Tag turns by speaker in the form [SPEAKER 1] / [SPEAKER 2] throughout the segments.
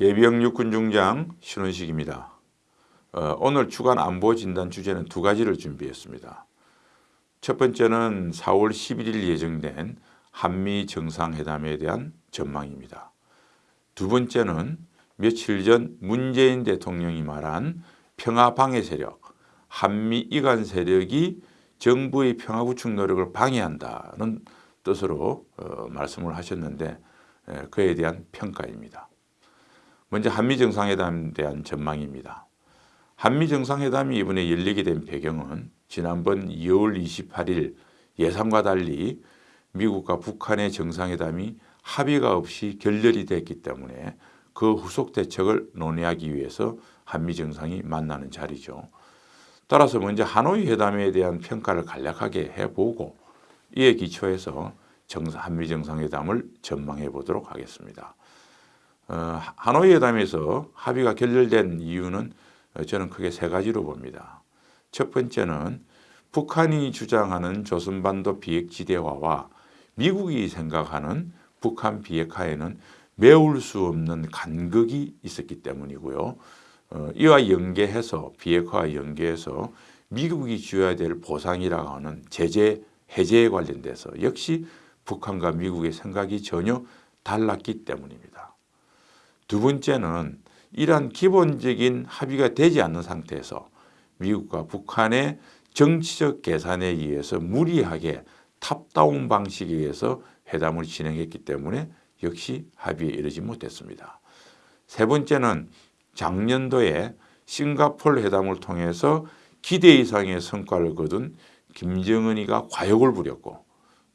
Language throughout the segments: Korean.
[SPEAKER 1] 예비역 육군 중장 신원식입니다. 어, 오늘 주간 안보 진단 주제는 두 가지를 준비했습니다. 첫 번째는 4월 11일 예정된 한미 정상회담에 대한 전망입니다. 두 번째는 며칠 전 문재인 대통령이 말한 평화 방해 세력, 한미 이간 세력이 정부의 평화 구축 노력을 방해한다는 뜻으로 어, 말씀을 하셨는데 에, 그에 대한 평가입니다. 먼저 한미 정상회담에 대한 전망입니다. 한미 정상회담이 이번에 열리게 된 배경은 지난번 2월 28일 예상과 달리 미국과 북한의 정상회담이 합의가 없이 결렬이 됐기 때문에 그 후속 대책을 논의하기 위해서 한미 정상이 만나는 자리죠. 따라서 먼저 하노이 회담에 대한 평가를 간략하게 해보고 이에 기초해서 정상, 한미 정상회담을 전망해 보도록 하겠습니다. 어, 하노이 회담에서 합의가 결렬된 이유는 저는 크게 세 가지로 봅니다. 첫 번째는 북한이 주장하는 조선반도 비핵지대화와 미국이 생각하는 북한 비핵화에는 메울 수 없는 간극이 있었기 때문이고요. 어, 이와 연계해서 비핵화와 연계해서 미국이 줘야 될 보상이라고 하는 제재 해제에 관련돼서 역시 북한과 미국의 생각이 전혀 달랐기 때문입니다. 두 번째는 이러한 기본적인 합의가 되지 않는 상태에서 미국과 북한의 정치적 계산에 의해서 무리하게 탑다운 방식에 의해서 회담을 진행했기 때문에 역시 합의에 이르지 못했습니다. 세 번째는 작년도에 싱가폴 회담을 통해서 기대 이상의 성과를 거둔 김정은이가 과욕을 부렸고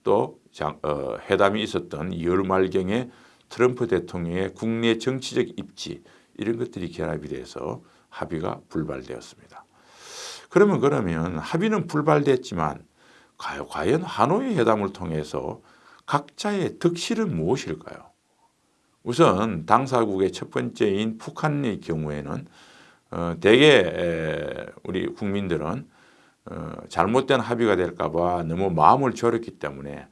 [SPEAKER 1] 또 어, 회담이 있었던 2월 말경에 트럼프 대통령의 국내 정치적 입지 이런 것들이 결합이 돼서 합의가 불발되었습니다. 그러면 그러면 합의는 불발됐지만 과연 하노이 회담을 통해서 각자의 득실은 무엇일까요? 우선 당사국의 첫 번째인 북한의 경우에는 어, 대개 우리 국민들은 어, 잘못된 합의가 될까 봐 너무 마음을 졸였기 때문에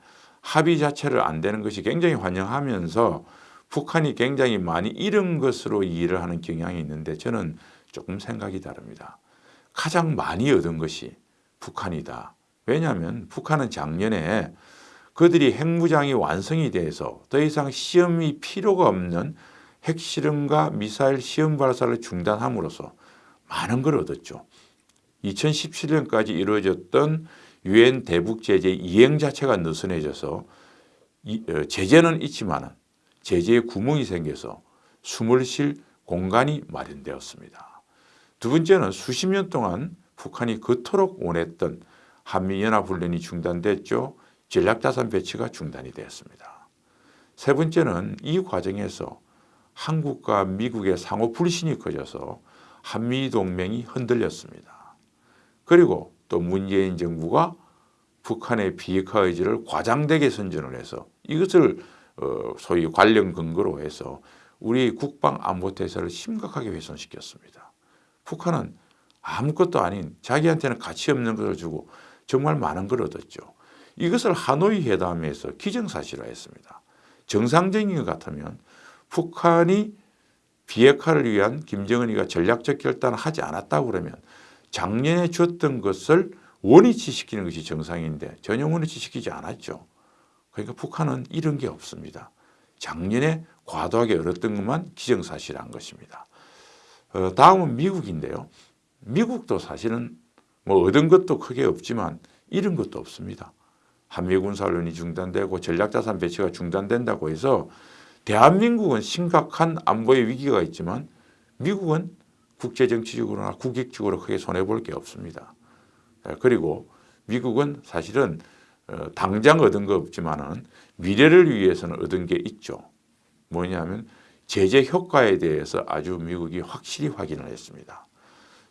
[SPEAKER 1] 합의 자체를 안 되는 것이 굉장히 환영하면서 북한이 굉장히 많이 잃은 것으로 이해를 하는 경향이 있는데 저는 조금 생각이 다릅니다. 가장 많이 얻은 것이 북한이다. 왜냐하면 북한은 작년에 그들이 핵무장이 완성이 돼서 더 이상 시험이 필요가 없는 핵실험과 미사일 시험 발사를 중단함으로써 많은 걸 얻었죠. 2017년까지 이루어졌던 유엔 대북 제재 이행 자체가 느슨해져서 어, 제재는 있지만 제재에 구멍이 생겨서 숨을 쉴 공간이 마련되었습니다. 두 번째는 수십 년 동안 북한이 그토록 원했던 한미연합훈련이 중단됐죠. 전략자산 배치가 중단이 되었습니다. 세 번째는 이 과정에서 한국과 미국의 상호 불신이 커져서 한미동맹이 흔들렸습니다. 그리고 또 문재인 정부가 북한의 비핵화 의지를 과장되게 선전을 해서 이것을 어, 소위 관련 근거로 해서 우리 국방 안보 태세를 심각하게 훼손시켰습니다. 북한은 아무것도 아닌 자기한테는 가치 없는 것을 주고 정말 많은 걸 얻었죠. 이것을 하노이 회담에서 기정사실화했습니다. 정상적인 것 같으면 북한이 비핵화를 위한 김정은이가 전략적 결단을 하지 않았다고 그러면 작년에 줬던 것을 원위치시키는 것이 정상인데 전혀 원위치시키지 않았죠. 그러니까 북한은 이런 게 없습니다. 작년에 과도하게 얻었던 것만 기정사실한 것입니다. 어, 다음은 미국인데요. 미국도 사실은 뭐 얻은 것도 크게 없지만 잃은 것도 없습니다. 한미군사훈련이 중단되고 전략자산 배치가 중단된다고 해서 대한민국은 심각한 안보의 위기가 있지만 미국은 국제정치적으로나 국익적으로 크게 손해볼 게 없습니다. 예, 그리고 미국은 사실은 어, 당장 얻은 거 없지만은 미래를 위해서는 얻은 게 있죠. 뭐냐면 제재 효과에 대해서 아주 미국이 확실히 확인을 했습니다.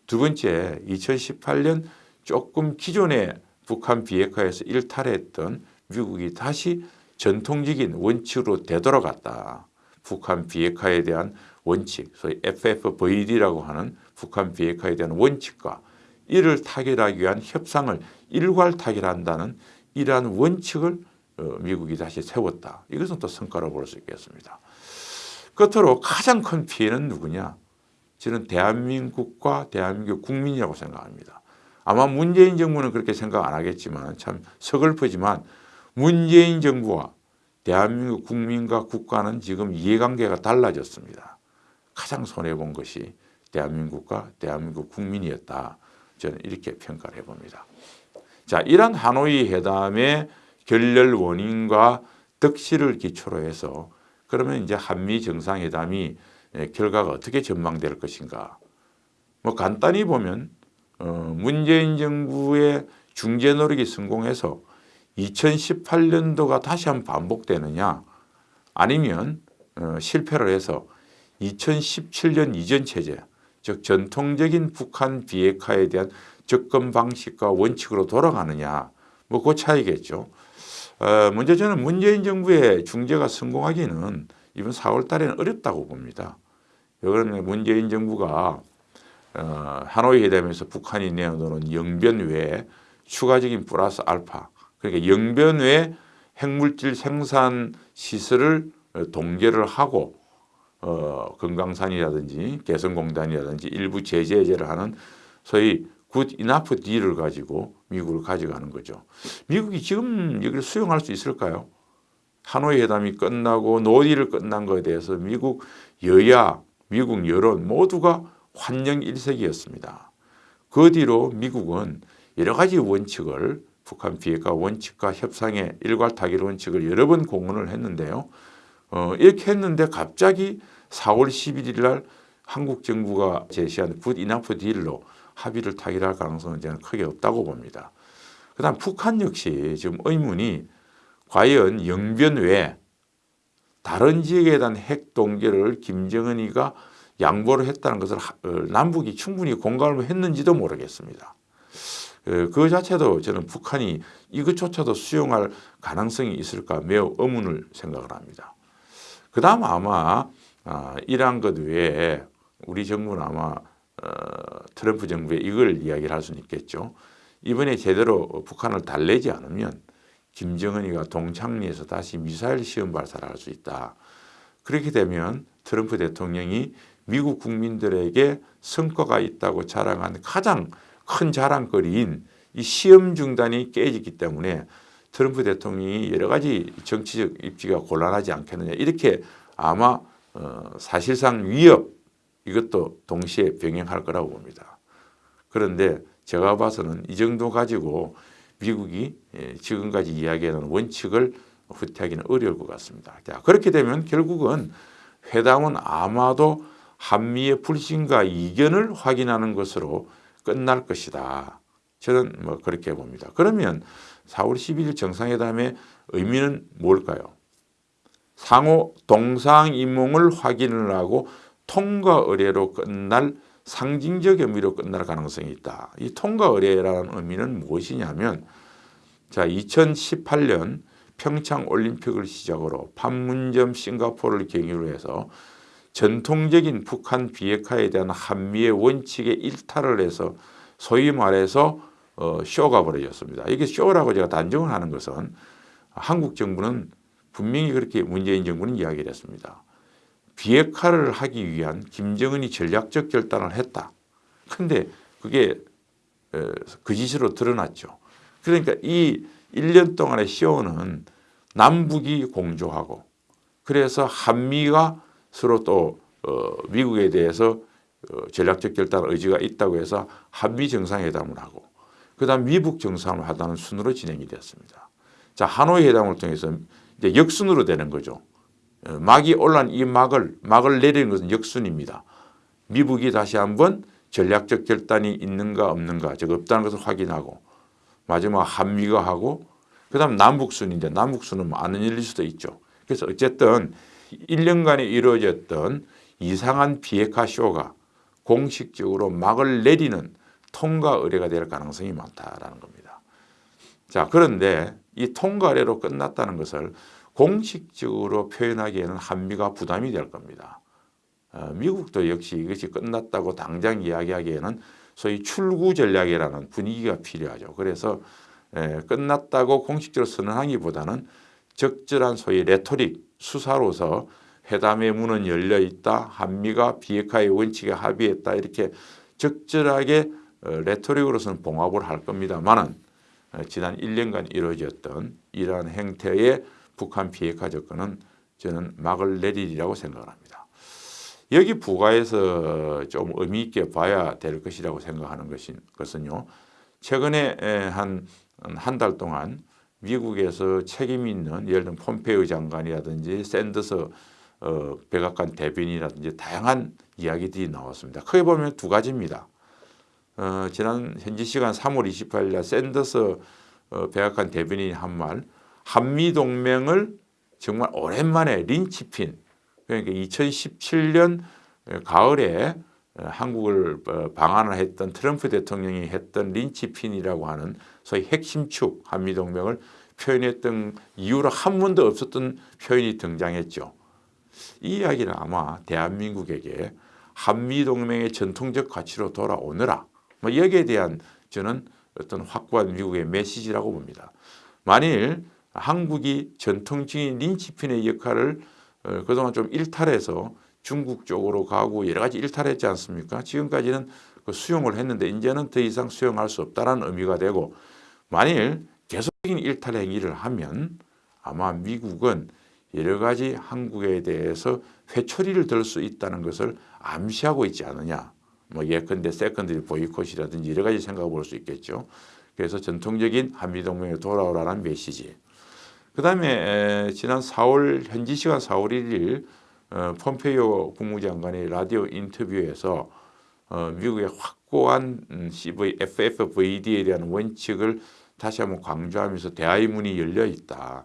[SPEAKER 1] 두 번째 2018년 조금 기존의 북한 비핵화에서 일탈했던 미국이 다시 전통적인 원칙으로 되돌아갔다. 북한 비핵화에 대한 원칙, 소위 FFVD라고 하는 북한 비핵화에 대한 원칙과 이를 타결하기 위한 협상을 일괄 타결한다는 이러한 원칙을 어, 미국이 다시 세웠다. 이것은 또 성과로 볼 수 있겠습니다. 끝으로 가장 큰 피해는 누구냐? 저는 대한민국과 대한민국 국민이라고 생각합니다. 아마 문재인 정부는 그렇게 생각 안 하겠지만 참 서글프지만 문재인 정부와 대한민국 국민과 국가는 지금 이해관계가 달라졌습니다. 가장 손해본 것이 대한민국과 대한민국 국민이었다. 저는 이렇게 평가를 해봅니다. 자, 이런 하노이 회담의 결렬 원인과 덕실을 기초로 해서 그러면 이제 한미 정상회담이 결과가 어떻게 전망될 것인가. 뭐 간단히 보면 어, 문재인 정부의 중재 노력이 성공해서 2018년도가 다시 한번 반복되느냐 아니면 어, 실패를 해서 2017년 이전 체제 즉 전통적인 북한 비핵화에 대한 접근 방식과 원칙으로 돌아가느냐 뭐 그 차이겠죠. 어, 먼저 저는 문재인 정부의 중재가 성공하기는 이번 4월 달에는 어렵다고 봅니다. 왜 그러냐면 문재인 정부가 어, 하노이 회담에서 북한이 내어놓은 영변 외에 추가적인 플러스 알파 그러니까 영변 외 핵물질 생산 시설을 동결을 하고 어, 금강산이라든지 개성공단이라든지 일부 제재 해제를 하는 소위 good enough deal을 가지고 미국을 가져가는 거죠. 미국이 지금 여기를 수용할 수 있을까요? 하노이 회담이 끝나고 no deal을 끝난 것에 대해서 미국 여야, 미국 여론 모두가 환영 일색이었습니다. 그 뒤로 미국은 여러 가지 원칙을 북한 비핵화 원칙과 협상의 일괄 타결 원칙을 여러 번 공언을 했는데요. 어, 이렇게 했는데 갑자기 4월 11일 날 한국 정부가 제시한 good enough deal로 합의를 타결할 가능성은 저는 크게 없다고 봅니다. 그 다음 북한 역시 지금 의문이 과연 영변 외에 다른 지역에 대한 핵 동결을 김정은이가 양보를 했다는 것을 어, 남북이 충분히 공감을 했는지도 모르겠습니다. 어, 그 자체도 저는 북한이 이것조차도 수용할 가능성이 있을까 매우 의문을 생각을 합니다. 그 다음 아마 아, 이러한 것 외에 우리 정부는 아마 어, 트럼프 정부에 이걸 이야기를 할 수는 있겠죠. 이번에 제대로 북한을 달래지 않으면 김정은이가 동창리에서 다시 미사일 시험 발사를 할 수 있다. 그렇게 되면 트럼프 대통령이 미국 국민들에게 성과가 있다고 자랑한 가장 큰 자랑거리인 이 시험 중단이 깨지기 때문에 트럼프 대통령이 여러 가지 정치적 입지가 곤란하지 않겠느냐 이렇게 아마 어, 사실상 위협 이것도 동시에 병행할 거라고 봅니다. 그런데 제가 봐서는 이 정도 가지고 미국이 예, 지금까지 이야기하는 원칙을 후퇴하기는 어려울 것 같습니다. 자, 그렇게 되면 결국은 회담은 아마도 한미의 불신과 이견을 확인하는 것으로 끝날 것이다. 저는 뭐 그렇게 봅니다. 그러면 4월 12일 정상회담의 의미는 뭘까요? 상호 동상이몽을 확인을 하고 통과 의뢰로 끝날 상징적 의미로 끝날 가능성이 있다. 이 통과 의뢰라는 의미는 무엇이냐면 자 2018년 평창 올림픽을 시작으로 판문점 싱가포르를 계기로 해서 전통적인 북한 비핵화에 대한 한미의 원칙에 일탈을 해서 소위 말해서 어, 쇼가 벌어졌습니다. 이게 쇼라고 제가 단정을 하는 것은 한국 정부는 분명히 그렇게 문재인 정부는 이야기를 했습니다. 비핵화를 하기 위한 김정은이 전략적 결단을 했다. 근데 그게 거짓으로 드러났죠. 그러니까 이 1년 동안의 쇼는 남북이 공조하고 그래서 한미가 서로 또 어, 미국에 대해서 어, 전략적 결단 의지가 있다고 해서 한미 정상회담을 하고 그다음 미북 정상을 하다는 순으로 진행이 됐습니다. 자 하노이 회담을 통해서 이제 역순으로 되는 거죠. 어, 막이 올란 이 막을 막을 내리는 것은 역순입니다. 미북이 다시 한번 전략적 결단이 있는가 없는가 즉 없다는 것을 확인하고 마지막 한미가 하고 그 다음 남북순인데 남북순은 뭐 아는 일일 수도 있죠. 그래서 어쨌든 1년간에 이루어졌던 이상한 비핵화 쇼가 공식적으로 막을 내리는 통과 의뢰가 될 가능성이 많다라는 겁니다. 자 그런데 이 통과 의뢰로 끝났다는 것을 공식적으로 표현하기에는 한미가 부담이 될 겁니다. 어, 미국도 역시 이것이 끝났다고 당장 이야기하기에는 소위 출구 전략이라는 분위기가 필요하죠. 그래서 에, 끝났다고 공식적으로 선언하기보다는 적절한 소위 rhetoric 수사로서 회담의 문은 열려 있다. 한미가 비핵화의 원칙에 합의했다. 이렇게 적절하게 어, rhetoric으로서는 봉합을 할 겁니다만은 어, 지난 1년간 이루어졌던 이러한 행태의 북한 비핵화 접근은 저는 막을 내리리라고 생각을 합니다. 여기 부가해서 좀 의미 있게 봐야 될 것이라고 생각하는 것은요. 최근에 한 한 달 동안 미국에서 책임 있는 예를 들면 폼페이오 장관이라든지 샌더스 어, 백악관 대변인이라든지 다양한 이야기들이 나왔습니다. 크게 보면 두 가지입니다. 어, 지난 현지 시간 3월 28일 날 샌더스 어, 백악관 대변인이 한 말 한미 동맹을 정말 오랜만에 린치핀 그러니까 2017년 가을에 한국을 어, 방한을 했던 트럼프 대통령이 했던 린치핀이라고 하는 소위 핵심축 한미동맹을 표현했던 이유로 한 번도 없었던 표현이 등장했죠. 이 이야기는 아마 대한민국에게 한미동맹의 전통적 가치로 돌아오느라 뭐 여기에 대한 저는 어떤 확고한 미국의 메시지라고 봅니다. 만일 한국이 전통적인 linchpin의 역할을 어, 그동안 좀 일탈해서 중국 쪽으로 가고 여러 가지 일탈했지 않습니까? 지금까지는 그 수용을 했는데 이제는 더 이상 수용할 수 없다는 의미가 되고 만일 계속적인 일탈 행위를 하면 아마 미국은 여러 가지 한국에 대해서 회초리를 들 수 있다는 것을 암시하고 있지 않느냐. 뭐 예컨대 secondary 보이콧이라든지 여러 가지 생각해 볼 수 있겠죠. 그래서 전통적인 한미동맹에 돌아오라는 메시지. 그 다음에 지난 4월 현지 시간 4월 1일 어, 폼페이오 국무장관의 라디오 인터뷰에서 어, 미국의 확고한 음, CV, FFVD에 대한 원칙을 다시 한번 강조하면서 대화의 문이 열려 있다.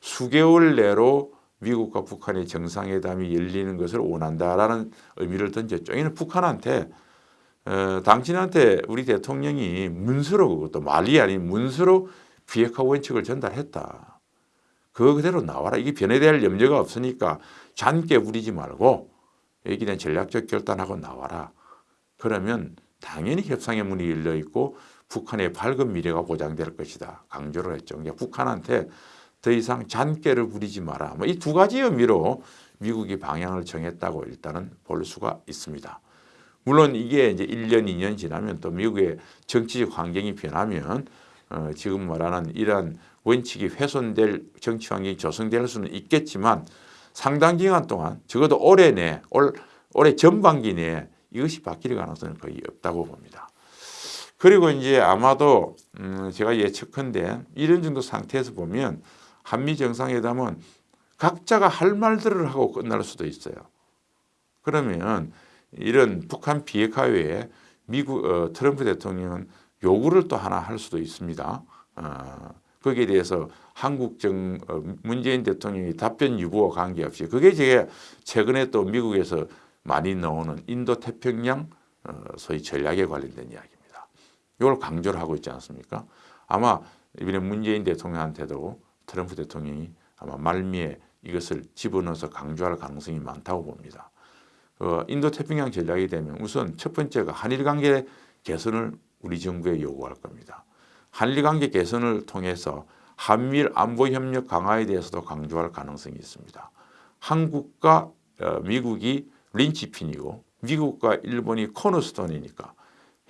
[SPEAKER 1] 수개월 내로 미국과 북한의 정상회담이 열리는 것을 원한다라는 의미를 던졌죠. 이는 북한한테 어, 당신한테 우리 대통령이 문서로 그것도 말이 아닌 문서로 비핵화 원칙을 전달했다. 그거 그대로 나와라. 이게 변해될 염려가 없으니까 잔깨 부리지 말고 여기에 대한 전략적 결단하고 나와라. 그러면 당연히 협상의 문이 열려 있고 북한의 밝은 미래가 보장될 것이다. 강조를 했죠. 그러니까 북한한테 더 이상 잔깨를 부리지 마라. 뭐 이 두 가지 의미로 미국이 방향을 정했다고 일단은 볼 수가 있습니다. 물론 이게 이제 1년, 2년 지나면 또 미국의 정치적 환경이 변하면 어, 지금 말하는 이러한 원칙이 훼손될 정치 환경이 조성될 수는 있겠지만 상당 기간 동안 적어도 올해 내, 올, 올해 전반기 내에 이것이 바뀔 가능성은 거의 없다고 봅니다. 그리고 이제 아마도 음 제가 예측컨대 이런 정도 상태에서 보면 한미 정상회담은 각자가 할 말들을 하고 끝날 수도 있어요. 그러면 이런 북한 비핵화 외에 미국 어, 트럼프 대통령은 요구를 또 하나 할 수도 있습니다. 어, 거기에 대해서 한국 정 어, 문재인 대통령이 답변 유보와 관계없이 그게 제가 최근에 또 미국에서 많이 나오는 인도 태평양 어, 소위 전략에 관련된 이야기입니다. 이걸 강조를 하고 있지 않습니까? 아마 이번에 문재인 대통령한테도 트럼프 대통령이 아마 말미에 이것을 집어넣어서 강조할 가능성이 많다고 봅니다. 어, 인도 태평양 전략이 되면 우선 첫 번째가 한일 관계 개선을 우리 정부에 요구할 겁니다. 한일 관계 개선을 통해서 한미일 안보 협력 강화에 대해서도 강조할 가능성이 있습니다. 한국과 어, 미국이 린치핀이고 미국과 일본이 코너스톤이니까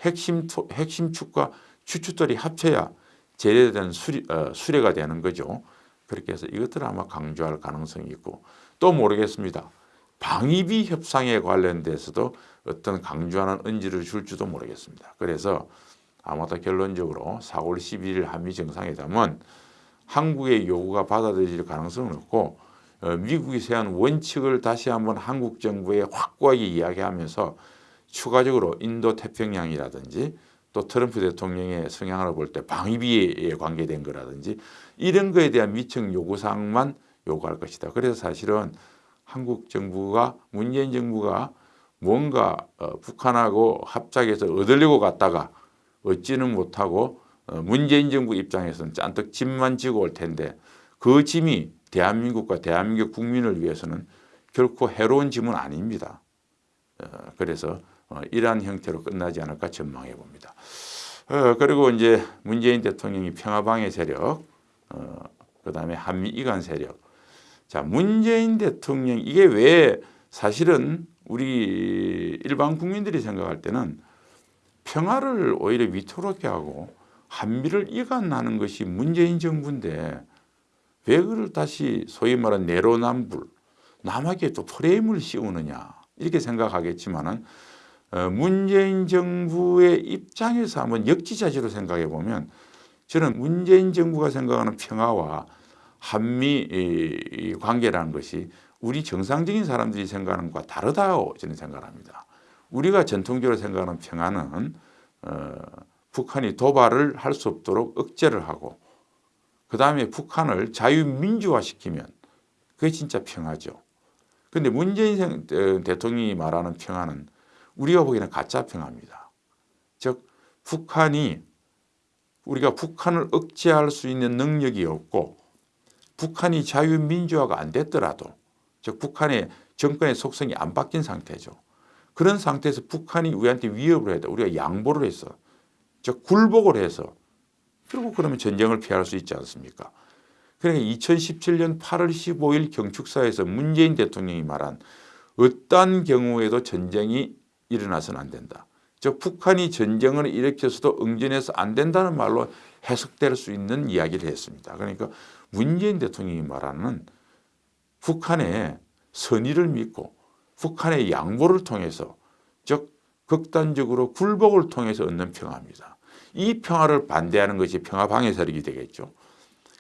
[SPEAKER 1] 핵심 핵심 축과 추축들이 합쳐야 제대된 수리, 어, 수레가 되는 거죠. 그렇게 해서 이것들을 아마 강조할 가능성이 있고 또 모르겠습니다. 방위비 협상에 관련돼서도 어떤 강조하는 언지를 줄지도 모르겠습니다. 그래서 아마도 결론적으로 4월 11일 한미 정상회담은 한국의 요구가 받아들일 가능성은 없고 어, 미국이 세운 원칙을 다시 한번 한국 정부에 확고하게 이야기하면서 추가적으로 인도 태평양이라든지 또 트럼프 대통령의 성향을 볼 때 방위비에 관계된 거라든지 이런 거에 대한 미청 요구사항만 요구할 것이다. 그래서 사실은 한국 정부가 문재인 정부가 뭔가 어, 북한하고 합작해서 얻으려고 갔다가 얻지는 못하고 어, 문재인 정부 입장에서는 짠뜩 짐만 지고 올 텐데 그 짐이 대한민국과 대한민국 국민을 위해서는 결코 해로운 짐은 아닙니다. 어, 그래서 어, 이러한 형태로 끝나지 않을까 전망해 봅니다. 그리고 이제 문재인 대통령이 평화방해 세력, 그 다음에 한미 이관 세력, 자, 문재인 대통령 이게 왜 사실은 우리 일반 국민들이 생각할 때는 평화를 오히려 위태롭게 하고 한미를 이간하는 것이 문재인 정부인데 왜 그를 다시 소위 말하는 내로남불 남에게 또 프레임을 씌우느냐 이렇게 생각하겠지만은 어, 문재인 정부의 입장에서 한번 역지사지로 생각해 보면 저는 문재인 정부가 생각하는 평화와 한미 관계라는 것이 우리 정상적인 사람들이 생각하는 것과 다르다고 저는 생각합니다. 우리가 전통적으로 생각하는 평화는 어, 북한이 도발을 할 수 없도록 억제를 하고 그 다음에 북한을 자유민주화시키면 그게 진짜 평화죠. 그런데 문재인 어, 대통령이 말하는 평화는 우리가 보기에는 가짜 평화입니다. 즉 북한이 우리가 북한을 억제할 수 있는 능력이 없고 북한이 자유민주화가 안 됐더라도 즉 북한의 정권의 속성이 안 바뀐 상태죠. 그런 상태에서 북한이 우리한테 위협을 해도 우리가 양보를 해서 즉 굴복을 해서 그리고 그러면 전쟁을 피할 수 있지 않습니까? 그러니까 2017년 8월 15일 경축사에서 문재인 대통령이 말한 어떠한 경우에도 전쟁이 일어나서는 안 된다. 즉 북한이 전쟁을 일으켜서도 응전해서 안 된다는 말로 해석될 수 있는 이야기를 했습니다. 그러니까 문재인 대통령이 말하는 북한의 선의를 믿고 북한의 양보를 통해서 즉 극단적으로 굴복을 통해서 얻는 평화입니다. 이 평화를 반대하는 것이 평화 방해 세력이 되겠죠.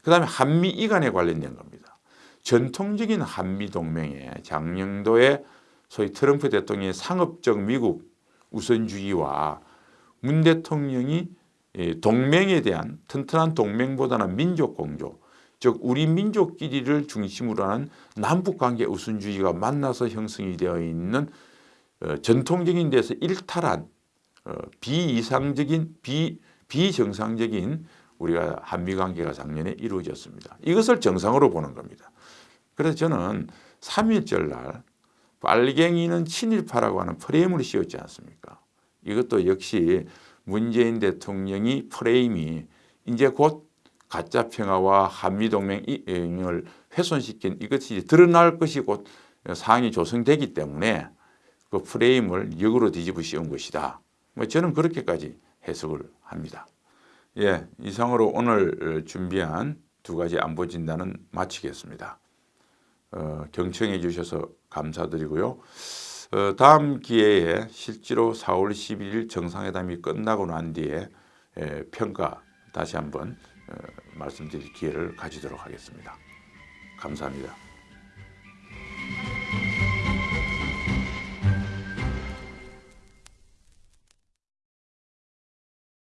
[SPEAKER 1] 그 다음에 한미 이간에 관련된 겁니다. 전통적인 한미 동맹에 장령도의 소위 트럼프 대통령의 상업적 미국 우선주의와 문 대통령이 동맹에 대한 튼튼한 동맹보다는 민족 공조 즉 우리 민족끼리를 중심으로 하는 남북관계 우선주의가 만나서 형성이 되어 있는 어, 전통적인 데서 일탈한 어, 비이상적인 비, 비정상적인 우리가 한미관계가 작년에 이루어졌습니다. 이것을 정상으로 보는 겁니다. 그래서 저는 3일절 날 빨갱이는 친일파라고 하는 프레임을 씌웠지 않습니까? 이것도 역시 문재인 대통령이 프레임이 이제 곧 가짜 평화와 한미동맹을 훼손시킨 이것이 드러날 것이 곧 상황이 조성되기 때문에 그 프레임을 역으로 뒤집어 씌운 것이다. 뭐 저는 그렇게까지 해석을 합니다. 예, 이상으로 오늘 준비한 두 가지 안보 진단은 마치겠습니다. 어, 경청해 주셔서 감사드리고요. 어, 다음 기회에 실제로 4월 11일 정상회담이 끝나고 난 뒤에 예, 평가 다시 한번 어, 말씀드릴 기회를 가지도록 하겠습니다. 감사합니다.